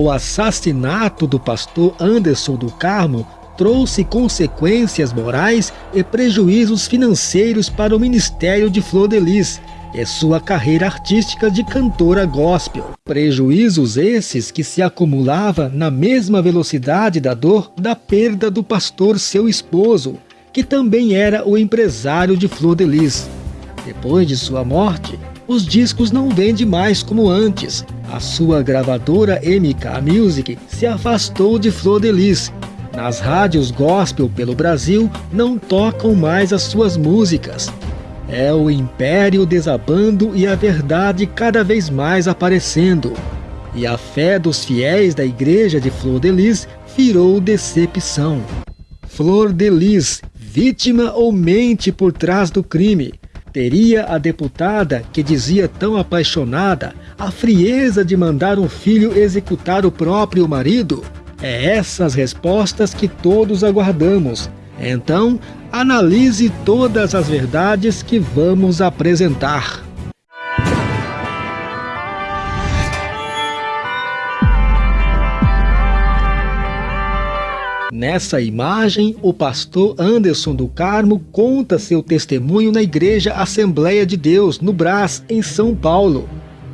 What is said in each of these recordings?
O assassinato do pastor Anderson do Carmo trouxe consequências morais e prejuízos financeiros para o ministério de Flor de Lis e sua carreira artística de cantora gospel. Prejuízos esses que se acumulava na mesma velocidade da dor da perda do pastor seu esposo, que também era o empresário de Flor de Lis. Depois de sua morte, os discos não vendem mais como antes. A sua gravadora MK Music se afastou de Flor de Lis nas rádios gospel pelo Brasil não tocam mais as suas músicas. É o império desabando e a verdade cada vez mais aparecendo. E a fé dos fiéis da igreja de Flor de Lis virou decepção. Flor de Lis, vítima ou mente por trás do crime? Teria a deputada, que dizia tão apaixonada, a frieza de mandar um filho executar o próprio marido? É essas respostas que todos aguardamos. Então, analise todas as verdades que vamos apresentar. Nessa imagem, o pastor Anderson do Carmo conta seu testemunho na Igreja Assembleia de Deus, no Brás, em São Paulo.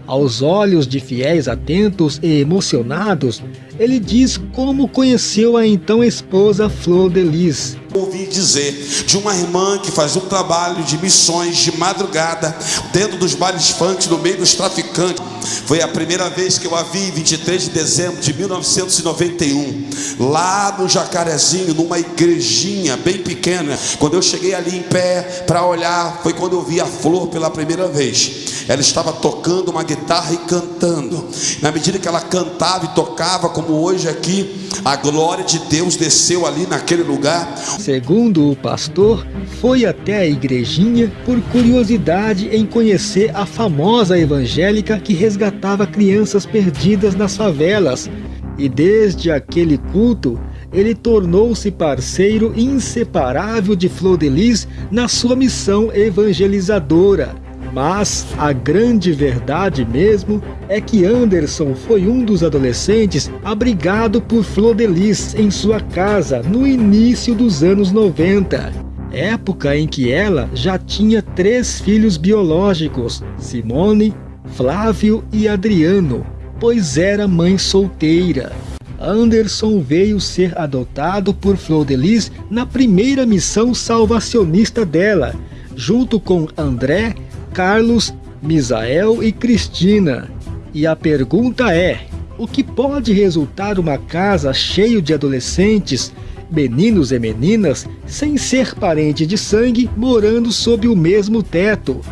Aos olhos de fiéis atentos e emocionados, ele diz como conheceu a então esposa Flor de Lis. Ouvi dizer de uma irmã que fazia um trabalho de missões de madrugada dentro dos bailes funk no meio dos traficantes. Foi a primeira vez que eu a vi, 23 de dezembro de 1991, lá no Jacarezinho, numa igrejinha bem pequena. Quando eu cheguei ali em pé para olhar, foi quando eu vi a flor pela primeira vez. Ela estava tocando uma guitarra e cantando. Na medida que ela cantava e tocava, como hoje aqui, a glória de Deus desceu ali naquele lugar. Segundo o pastor, foi até a igrejinha por curiosidade em conhecer a famosa evangélica que resgatava crianças perdidas nas favelas. E desde aquele culto, ele tornou-se parceiro inseparável de Flor de Lis na sua missão evangelizadora. Mas a grande verdade mesmo é que Anderson foi um dos adolescentes abrigado por Flor de Lis em sua casa no início dos anos 90. Época em que ela já tinha três filhos biológicos, Simone, Flávio e Adriano, pois era mãe solteira. Anderson veio ser adotado por Flor de Lis na primeira missão salvacionista dela, junto com André Carlos, Misael e Cristina. E a pergunta é: o que pode resultar uma casa cheia de adolescentes, meninos e meninas, sem ser parente de sangue, morando sob o mesmo teto?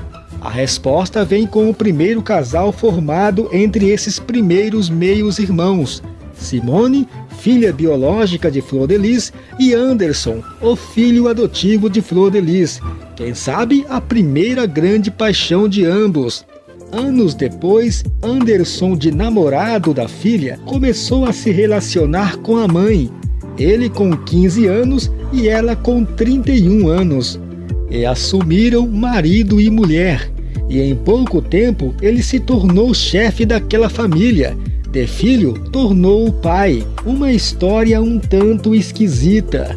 A resposta vem com o primeiro casal formado entre esses primeiros meios irmãos, Simone, filha biológica de Flor de Lis, e Anderson, o filho adotivo de Flor de Lis, quem sabe a primeira grande paixão de ambos. Anos depois, Anderson, de namorado da filha, começou a se relacionar com a mãe. Ele com 15 anos e ela com 31 anos. E assumiram marido e mulher. E em pouco tempo ele se tornou chefe daquela família. De filho, tornou o pai. Uma história um tanto esquisita.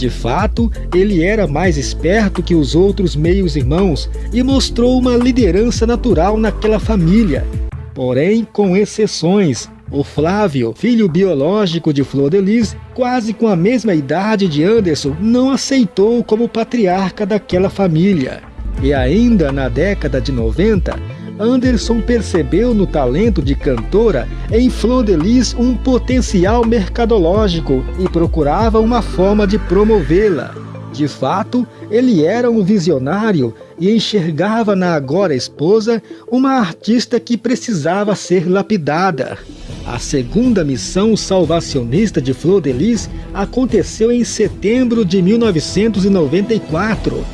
De fato, ele era mais esperto que os outros meios-irmãos e mostrou uma liderança natural naquela família. Porém, com exceções, o Flávio, filho biológico de Flor de Lis, quase com a mesma idade de Anderson, não aceitou como patriarca daquela família. E ainda na década de 90, Anderson percebeu no talento de cantora em Flor de Lis um potencial mercadológico e procurava uma forma de promovê-la. De fato, ele era um visionário e enxergava na agora esposa uma artista que precisava ser lapidada. A segunda missão salvacionista de Flor de Lis aconteceu em setembro de 1994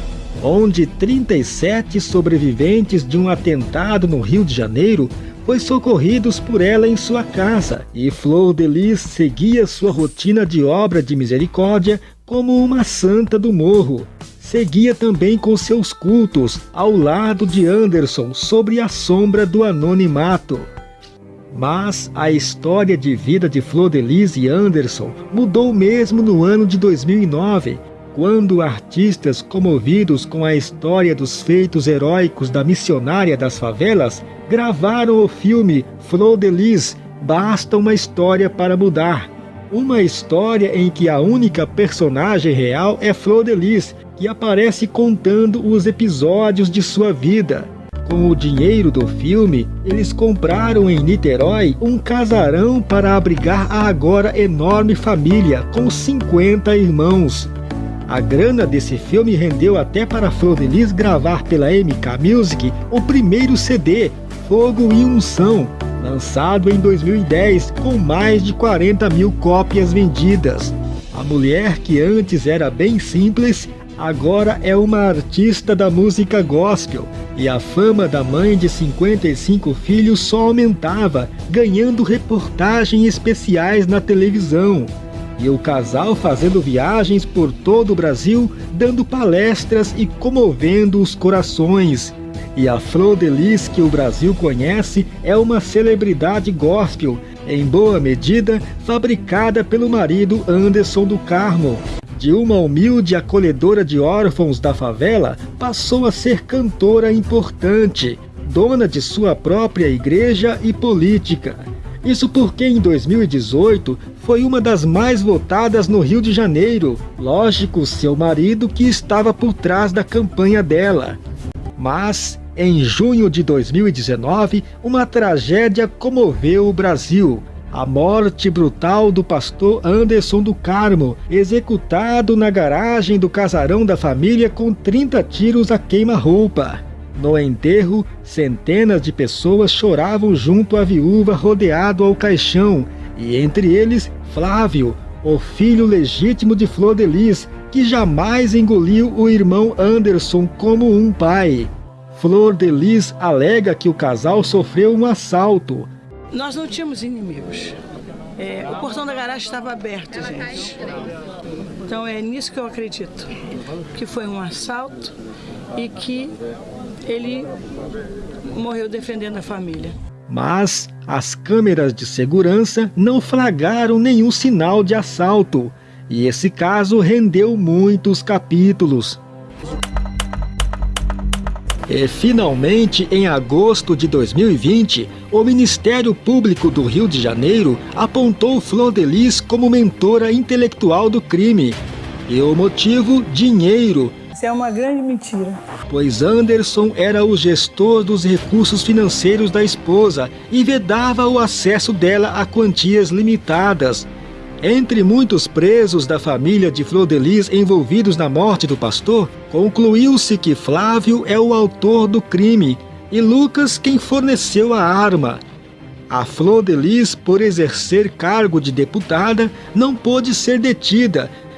onde 37 sobreviventes de um atentado no Rio de Janeiro foi socorridos por ela em sua casa, e Flor de seguia sua rotina de obra de misericórdia como uma santa do morro. Seguia também com seus cultos ao lado de Anderson, sobre a sombra do anonimato. Mas a história de vida de Flor Delis e Anderson mudou mesmo no ano de 2009, quando artistas comovidos com a história dos feitos heróicos da missionária das favelas gravaram o filme Flor de Lis, Basta uma História para Mudar. Uma história em que a única personagem real é Flor de Lis, que aparece contando os episódios de sua vida. Com o dinheiro do filme, eles compraram em Niterói um casarão para abrigar a agora enorme família com 50 irmãos. A grana desse filme rendeu até para Flor de Lis gravar pela MK Music o primeiro CD, Fogo e Unção, lançado em 2010 com mais de 40 mil cópias vendidas. A mulher que antes era bem simples, agora é uma artista da música gospel e a fama da mãe de 55 filhos só aumentava, ganhando reportagens especiais na televisão e o casal fazendo viagens por todo o Brasil, dando palestras e comovendo os corações. E a Flor de Lis que o Brasil conhece é uma celebridade gospel, em boa medida fabricada pelo marido Anderson do Carmo. De uma humilde acolhedora de órfãos da favela, passou a ser cantora importante, dona de sua própria igreja e política. Isso porque em 2018 foi uma das mais votadas no Rio de Janeiro. Lógico, seu marido que estava por trás da campanha dela. Mas, em junho de 2019, uma tragédia comoveu o Brasil. A morte brutal do pastor Anderson do Carmo, executado na garagem do casarão da família com 30 tiros a queima-roupa. No enterro, centenas de pessoas choravam junto à viúva rodeado ao caixão, e entre eles Flávio, o filho legítimo de Flor de Lis, que jamais engoliu o irmão Anderson como um pai. Flor de Lis alega que o casal sofreu um assalto. Nós não tínhamos inimigos. É, o portão da garagem estava aberto, gente. Então é nisso que eu acredito. Que foi um assalto e que ele morreu defendendo a família. Mas as câmeras de segurança não flagraram nenhum sinal de assalto, e esse caso rendeu muitos capítulos. E finalmente, em agosto de 2020, o Ministério Público do Rio de Janeiro apontou Flor de Lis como mentora intelectual do crime. E o motivo? Dinheiro, isso é uma grande mentira. Pois Anderson era o gestor dos recursos financeiros da esposa e vedava o acesso dela a quantias limitadas. Entre muitos presos da família de Flor de Lis envolvidos na morte do pastor, concluiu-se que Flávio é o autor do crime e Lucas quem forneceu a arma. A Flor de Lis, por exercer cargo de deputada, não pôde ser detida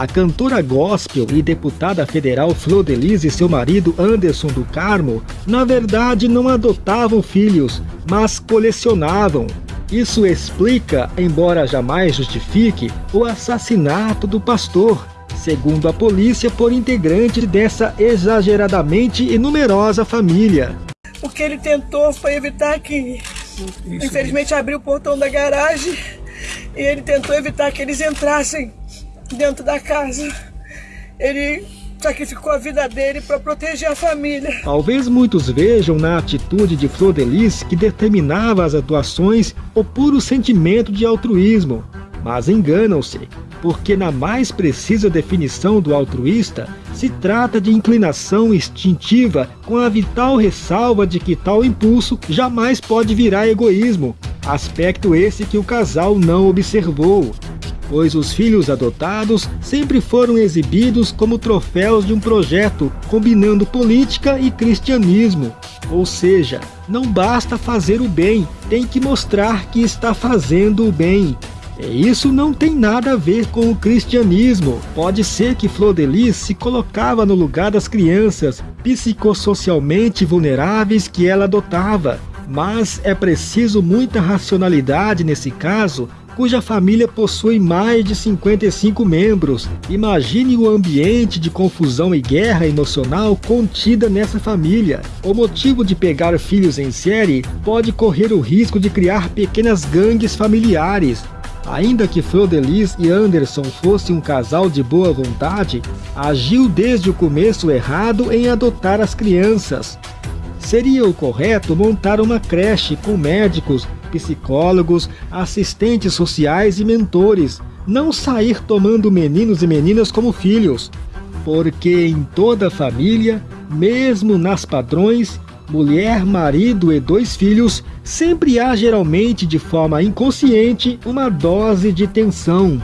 A cantora gospel e deputada federal Flor Delis e seu marido Anderson do Carmo, na verdade não adotavam filhos, mas colecionavam. Isso explica, embora jamais justifique, o assassinato do pastor, segundo a polícia por integrante dessa exageradamente e numerosa família. O que ele tentou foi evitar que, infelizmente, abriu o portão da garagem e ele tentou evitar que eles entrassem dentro da casa. Ele sacrificou a vida dele para proteger a família. Talvez muitos vejam na atitude de Flor Delis que determinava as atuações o puro sentimento de altruísmo. Mas enganam-se, porque na mais precisa definição do altruísta, se trata de inclinação instintiva com a vital ressalva de que tal impulso jamais pode virar egoísmo, aspecto esse que o casal não observou. Pois os filhos adotados sempre foram exibidos como troféus de um projeto combinando política e cristianismo. Ou seja, não basta fazer o bem, tem que mostrar que está fazendo o bem. Isso não tem nada a ver com o cristianismo. Pode ser que Flor de Lis se colocava no lugar das crianças psicossocialmente vulneráveis que ela adotava. Mas é preciso muita racionalidade nesse caso cuja família possui mais de 55 membros. Imagine o ambiente de confusão e guerra emocional contida nessa família. O motivo de pegar filhos em série pode correr o risco de criar pequenas gangues familiares. Ainda que Flor Delis e Anderson fossem um casal de boa vontade, agiu desde o começo errado em adotar as crianças. Seria o correto montar uma creche com médicos, psicólogos, assistentes sociais e mentores, não sair tomando meninos e meninas como filhos, porque em toda família, mesmo nas padrões, mulher, marido e dois filhos, sempre há geralmente de forma inconsciente uma dose de tensão.